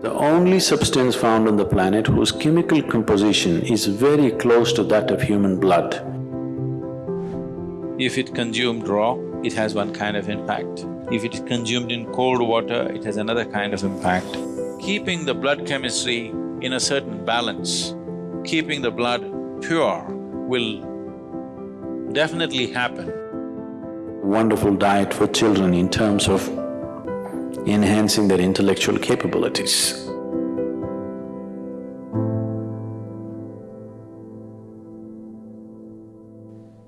The only substance found on the planet whose chemical composition is very close to that of human blood. If it consumed raw, it has one kind of impact. If it is consumed in cold water, it has another kind of impact. Keeping the blood chemistry in a certain balance, keeping the blood pure will definitely happen. Wonderful diet for children in terms of enhancing their intellectual capabilities.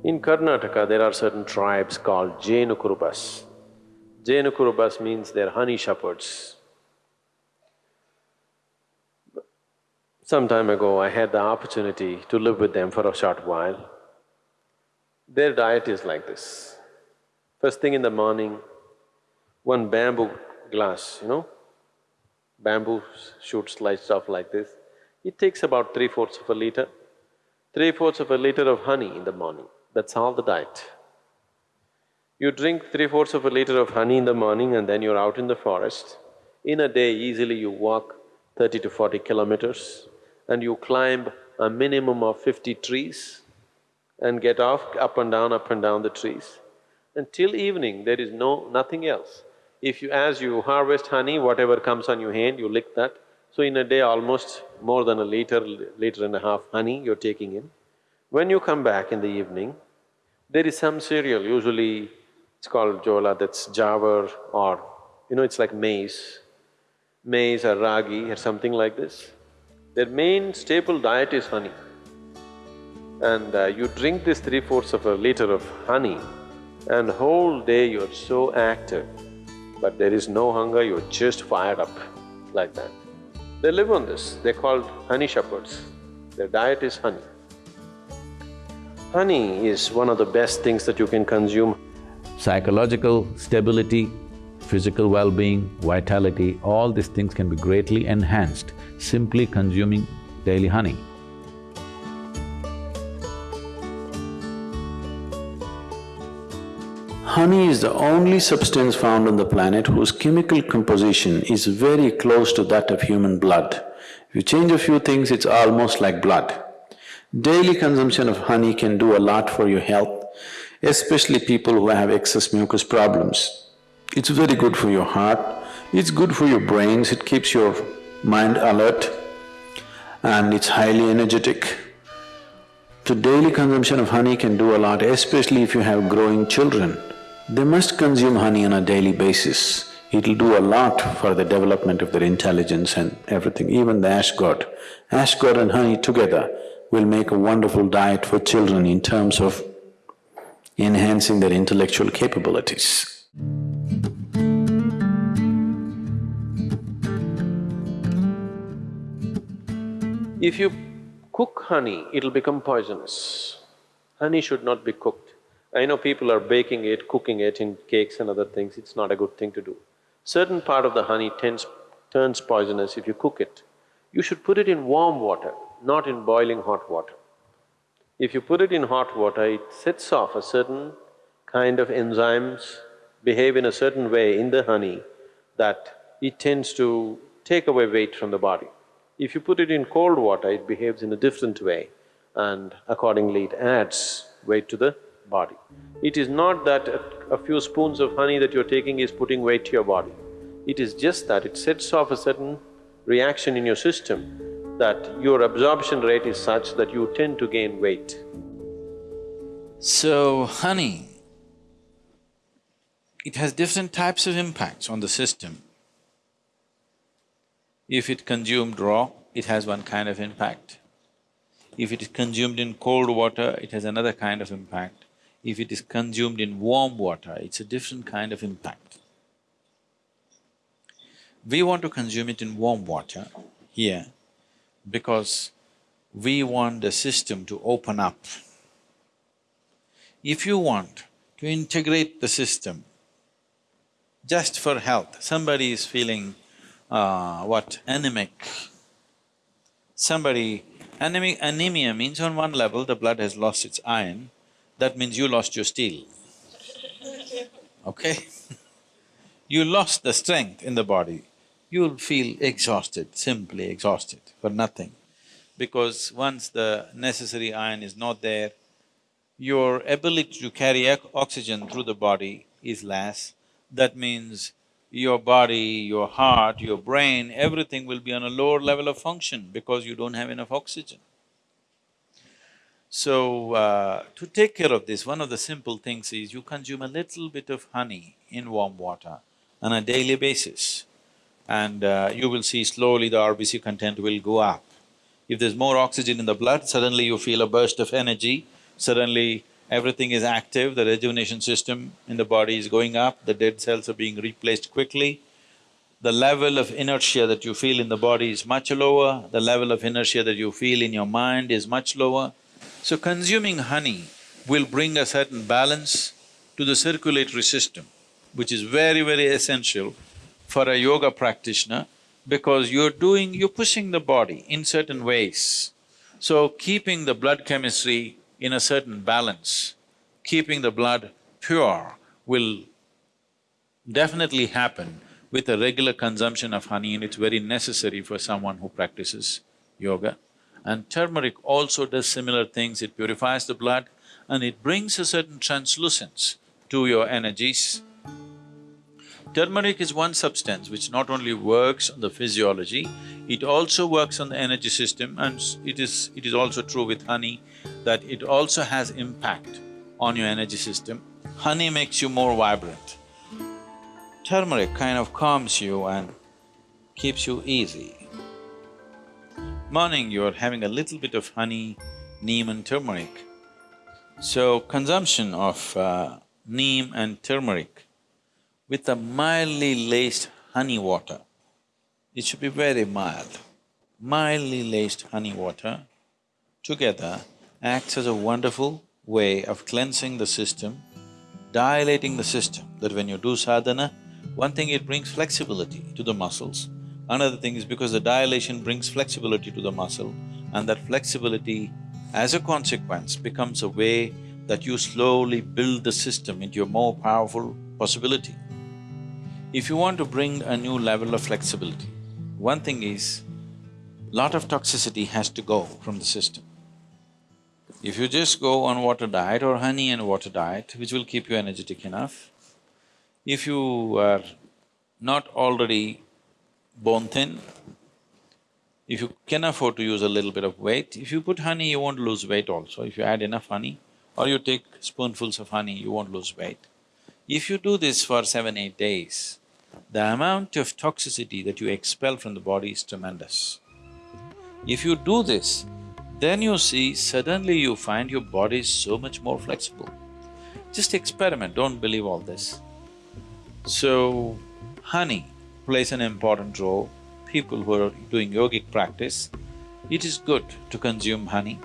In Karnataka, there are certain tribes called Jenukurubas. Jenukurubas means they're honey shepherds. Some time ago, I had the opportunity to live with them for a short while. Their diet is like this. First thing in the morning, one bamboo glass, you know, bamboo shoots sliced off like this. It takes about three-fourths of a liter, three-fourths of a liter of honey in the morning, that's all the diet. You drink three-fourths of a liter of honey in the morning and then you're out in the forest. In a day, easily you walk thirty to forty kilometers and you climb a minimum of fifty trees and get off up and down, up and down the trees. Until evening, there is no… nothing else. If you… as you harvest honey, whatever comes on your hand, you lick that. So in a day, almost more than a liter, liter and a half honey you're taking in. When you come back in the evening, there is some cereal, usually it's called jola, that's jowar or, you know, it's like maize, maize or ragi or something like this. Their main staple diet is honey. And uh, you drink this three-fourths of a liter of honey and whole day you're so active but there is no hunger, you're just fired up like that. They live on this, they're called honey shepherds. Their diet is honey. Honey is one of the best things that you can consume. Psychological stability, physical well-being, vitality, all these things can be greatly enhanced simply consuming daily honey. Honey is the only substance found on the planet whose chemical composition is very close to that of human blood. If you change a few things, it's almost like blood. Daily consumption of honey can do a lot for your health, especially people who have excess mucus problems. It's very good for your heart, it's good for your brains, it keeps your mind alert and it's highly energetic. So daily consumption of honey can do a lot, especially if you have growing children. They must consume honey on a daily basis. It'll do a lot for the development of their intelligence and everything, even the ash gourd. Ash gourd and honey together will make a wonderful diet for children in terms of enhancing their intellectual capabilities. If you cook honey, it'll become poisonous. Honey should not be cooked. I know people are baking it, cooking it in cakes and other things, it's not a good thing to do. Certain part of the honey tends… turns poisonous if you cook it. You should put it in warm water, not in boiling hot water. If you put it in hot water, it sets off a certain kind of enzymes behave in a certain way in the honey that it tends to take away weight from the body. If you put it in cold water, it behaves in a different way and accordingly it adds weight to the body. It is not that a, few spoons of honey that you're taking is putting weight to your body. It is just that it sets off a certain reaction in your system that your absorption rate is such that you tend to gain weight. So, honey, it has different types of impacts on the system. If it consumed raw, it has one kind of impact. If it is consumed in cold water, it has another kind of impact. If it is consumed in warm water, it's a different kind of impact. We want to consume it in warm water here because we want the system to open up. If you want to integrate the system just for health, somebody is feeling uh, what, anemic. Somebody… Anemia means on one level the blood has lost its iron, that means you lost your steel, okay? you lost the strength in the body. you'll feel exhausted, simply exhausted for nothing. Because once the necessary iron is not there, your ability to carry oxygen through the body is less. That means your body, your heart, your brain, everything will be on a lower level of function because you don't have enough oxygen. So, uh, to take care of this, one of the simple things is you consume a little bit of honey in warm water on a daily basis. And uh, you will see slowly the RBC content will go up. If there's more oxygen in the blood, suddenly you feel a burst of energy, suddenly everything is active, the rejuvenation system in the body is going up, the dead cells are being replaced quickly, the level of inertia that you feel in the body is much lower, the level of inertia that you feel in your mind is much lower. So consuming honey will bring a certain balance to the circulatory system, which is very, very essential for a yoga practitioner because you're doing… you're pushing the body in certain ways. So keeping the blood chemistry in a certain balance, keeping the blood pure will definitely happen with a regular consumption of honey and it's very necessary for someone who practices yoga. And turmeric also does similar things, it purifies the blood and it brings a certain translucence to your energies. Turmeric is one substance which not only works on the physiology, it also works on the energy system and it is… it is also true with honey that it also has impact on your energy system. Honey makes you more vibrant. Turmeric kind of calms you and keeps you easy. Morning, you're having a little bit of honey, neem and turmeric. So, consumption of uh, neem and turmeric with a mildly laced honey water, it should be very mild. Mildly laced honey water together acts as a wonderful way of cleansing the system, dilating the system, that when you do sadhana, one thing it brings flexibility to the muscles, another thing is because the dilation brings flexibility to the muscle and that flexibility as a consequence becomes a way that you slowly build the system into a more powerful possibility. If you want to bring a new level of flexibility, one thing is, a lot of toxicity has to go from the system. If you just go on water diet or honey and water diet, which will keep you energetic enough, if you are not already bone thin, if you can afford to use a little bit of weight, if you put honey, you won't lose weight also. If you add enough honey or you take spoonfuls of honey, you won't lose weight. If you do this for seven, eight days, the amount of toxicity that you expel from the body is tremendous. If you do this, then you see suddenly you find your body is so much more flexible. Just experiment, don't believe all this. So, honey plays an important role. People who are doing yogic practice, it is good to consume honey